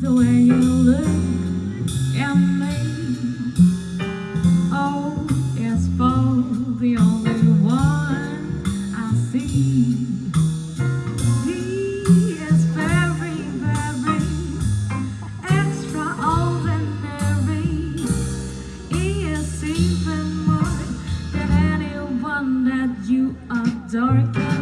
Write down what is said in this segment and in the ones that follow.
the way you look at me. Oh, it's for the only one I see. He is very, very extraordinary. He is even more than anyone that you adore.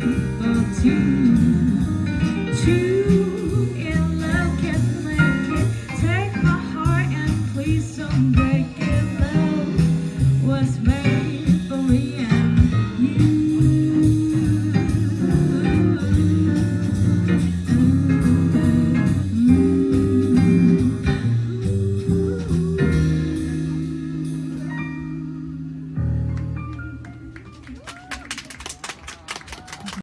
Thank you.